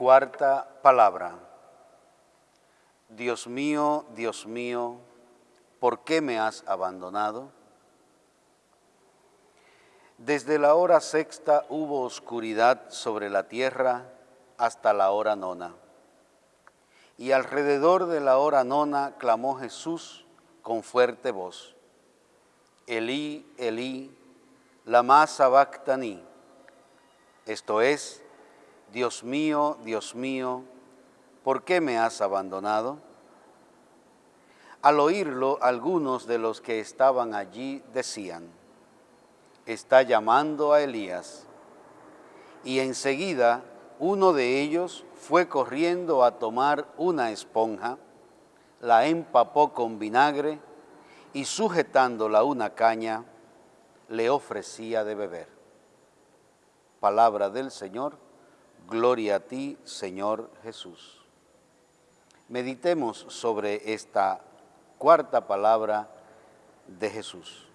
Cuarta palabra. Dios mío, Dios mío, ¿por qué me has abandonado? Desde la hora sexta hubo oscuridad sobre la tierra hasta la hora nona. Y alrededor de la hora nona clamó Jesús con fuerte voz. Elí, Elí, lama sabactani. Esto es, Dios mío, Dios mío, ¿por qué me has abandonado? Al oírlo, algunos de los que estaban allí decían, está llamando a Elías. Y enseguida uno de ellos fue corriendo a tomar una esponja, la empapó con vinagre y sujetándola una caña, le ofrecía de beber. Palabra del Señor Gloria a ti, Señor Jesús. Meditemos sobre esta cuarta palabra de Jesús.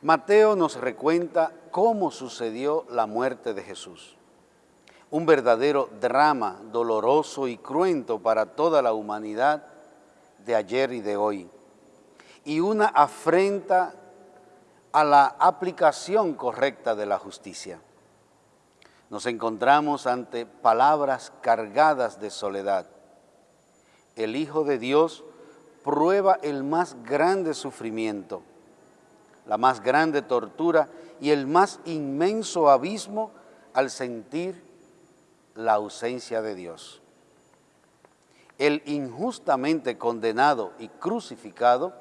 Mateo nos recuenta cómo sucedió la muerte de Jesús. Un verdadero drama doloroso y cruento para toda la humanidad de ayer y de hoy. Y una afrenta a la aplicación correcta de la justicia nos encontramos ante palabras cargadas de soledad. El Hijo de Dios prueba el más grande sufrimiento, la más grande tortura y el más inmenso abismo al sentir la ausencia de Dios. El injustamente condenado y crucificado,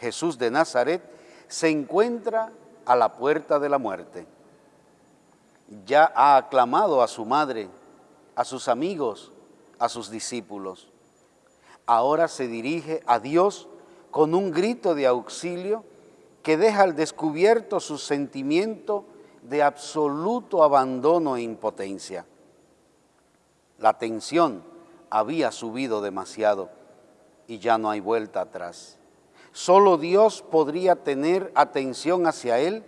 Jesús de Nazaret, se encuentra a la puerta de la muerte ya ha aclamado a su madre, a sus amigos, a sus discípulos. Ahora se dirige a Dios con un grito de auxilio que deja al descubierto su sentimiento de absoluto abandono e impotencia. La tensión había subido demasiado y ya no hay vuelta atrás. Solo Dios podría tener atención hacia él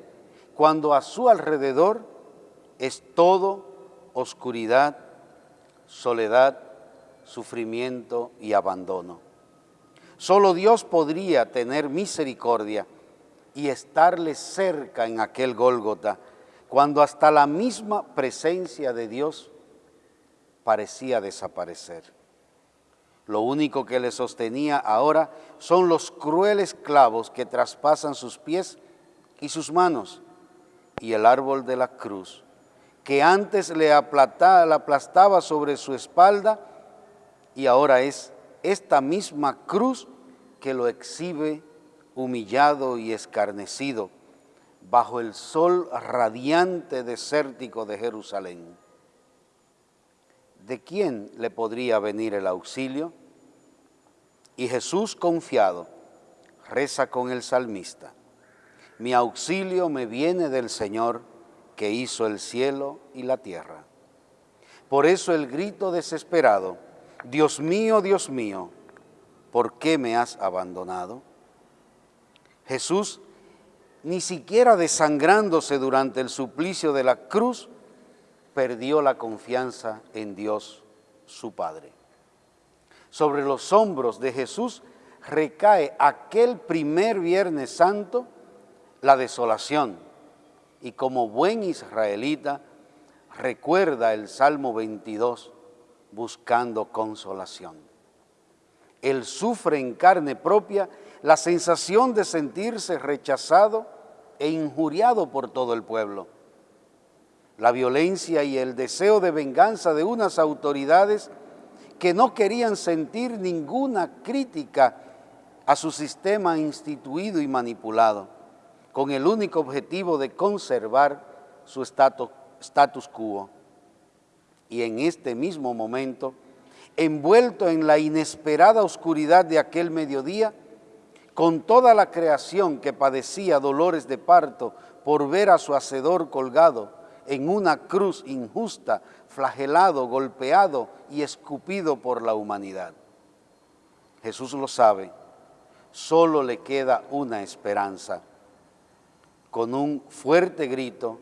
cuando a su alrededor es todo oscuridad, soledad, sufrimiento y abandono. Solo Dios podría tener misericordia y estarle cerca en aquel Gólgota, cuando hasta la misma presencia de Dios parecía desaparecer. Lo único que le sostenía ahora son los crueles clavos que traspasan sus pies y sus manos y el árbol de la cruz que antes le aplastaba sobre su espalda y ahora es esta misma cruz que lo exhibe humillado y escarnecido bajo el sol radiante desértico de Jerusalén. ¿De quién le podría venir el auxilio? Y Jesús confiado reza con el salmista, mi auxilio me viene del Señor, que hizo el cielo y la tierra. Por eso el grito desesperado, Dios mío, Dios mío, ¿por qué me has abandonado? Jesús, ni siquiera desangrándose durante el suplicio de la cruz, perdió la confianza en Dios, su Padre. Sobre los hombros de Jesús recae aquel primer Viernes Santo la desolación, y como buen israelita recuerda el Salmo 22 buscando consolación. Él sufre en carne propia la sensación de sentirse rechazado e injuriado por todo el pueblo. La violencia y el deseo de venganza de unas autoridades que no querían sentir ninguna crítica a su sistema instituido y manipulado con el único objetivo de conservar su status quo. Y en este mismo momento, envuelto en la inesperada oscuridad de aquel mediodía, con toda la creación que padecía dolores de parto por ver a su hacedor colgado en una cruz injusta, flagelado, golpeado y escupido por la humanidad. Jesús lo sabe, solo le queda una esperanza, con un fuerte grito,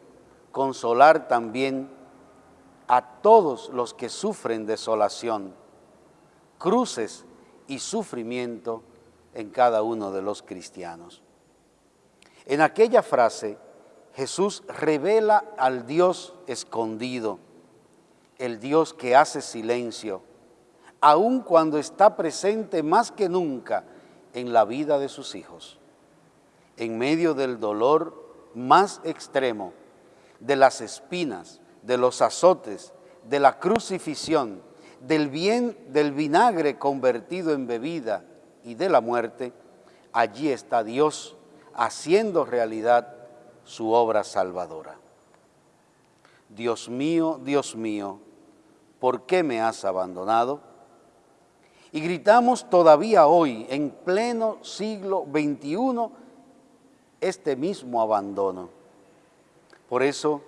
consolar también a todos los que sufren desolación, cruces y sufrimiento en cada uno de los cristianos. En aquella frase, Jesús revela al Dios escondido, el Dios que hace silencio, aun cuando está presente más que nunca en la vida de sus hijos. En medio del dolor más extremo, de las espinas, de los azotes, de la crucifixión, del bien del vinagre convertido en bebida y de la muerte, allí está Dios haciendo realidad su obra salvadora. Dios mío, Dios mío, ¿por qué me has abandonado? Y gritamos todavía hoy, en pleno siglo XXI, este mismo abandono. Por eso,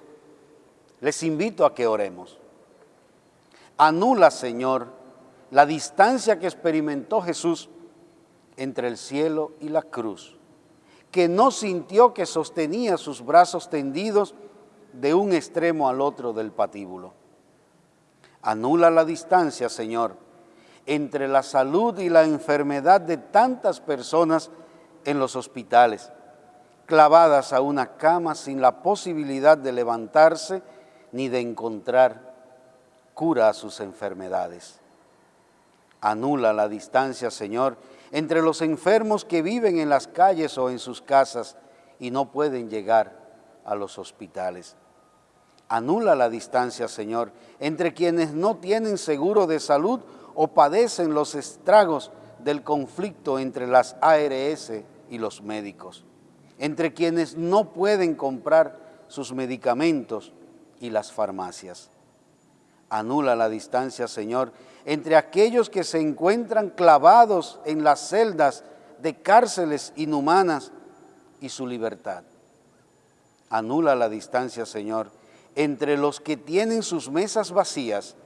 les invito a que oremos. Anula, Señor, la distancia que experimentó Jesús entre el cielo y la cruz, que no sintió que sostenía sus brazos tendidos de un extremo al otro del patíbulo. Anula la distancia, Señor, entre la salud y la enfermedad de tantas personas en los hospitales, clavadas a una cama sin la posibilidad de levantarse ni de encontrar cura a sus enfermedades. Anula la distancia, Señor, entre los enfermos que viven en las calles o en sus casas y no pueden llegar a los hospitales. Anula la distancia, Señor, entre quienes no tienen seguro de salud o padecen los estragos del conflicto entre las ARS y los médicos, entre quienes no pueden comprar sus medicamentos y las farmacias. Anula la distancia, Señor, entre aquellos que se encuentran clavados en las celdas de cárceles inhumanas y su libertad. Anula la distancia, Señor, entre los que tienen sus mesas vacías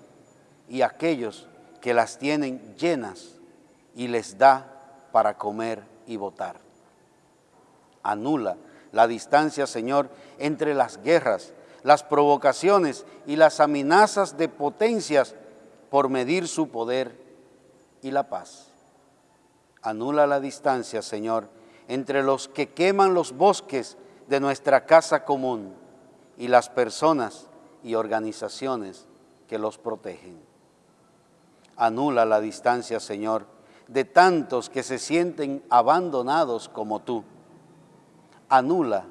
y aquellos que las tienen llenas y les da para comer y votar. Anula la distancia, Señor, entre las guerras, las provocaciones y las amenazas de potencias por medir su poder y la paz. Anula la distancia, Señor, entre los que queman los bosques de nuestra casa común y las personas y organizaciones que los protegen. Anula la distancia, Señor, de tantos que se sienten abandonados como tú. Anula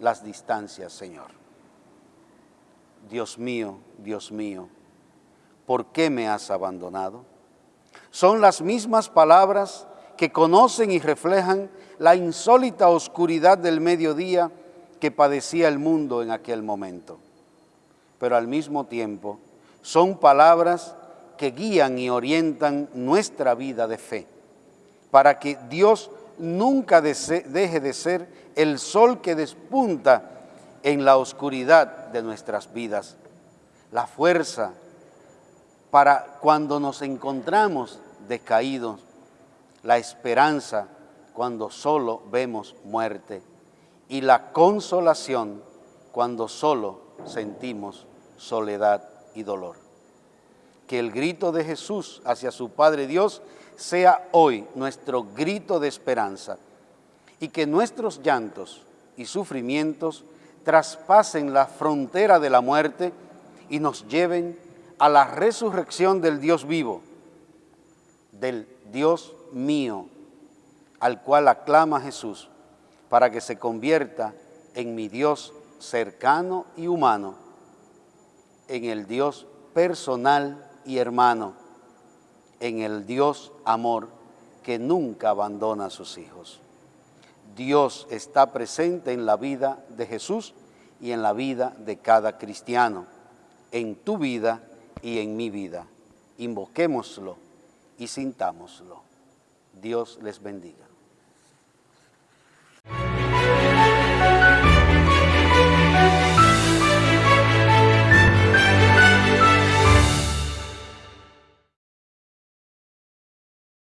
las distancias, Señor. Dios mío, Dios mío, ¿por qué me has abandonado? Son las mismas palabras que conocen y reflejan la insólita oscuridad del mediodía que padecía el mundo en aquel momento. Pero al mismo tiempo son palabras que guían y orientan nuestra vida de fe, para que Dios nunca deje de ser el sol que despunta en la oscuridad de nuestras vidas, la fuerza para cuando nos encontramos decaídos, la esperanza cuando solo vemos muerte. Y la consolación cuando solo sentimos soledad y dolor que el grito de Jesús hacia su Padre Dios sea hoy nuestro grito de esperanza y que nuestros llantos y sufrimientos traspasen la frontera de la muerte y nos lleven a la resurrección del Dios vivo, del Dios mío, al cual aclama Jesús, para que se convierta en mi Dios cercano y humano, en el Dios personal y hermano en el Dios amor que nunca abandona a sus hijos. Dios está presente en la vida de Jesús y en la vida de cada cristiano, en tu vida y en mi vida. Invoquémoslo y sintámoslo. Dios les bendiga.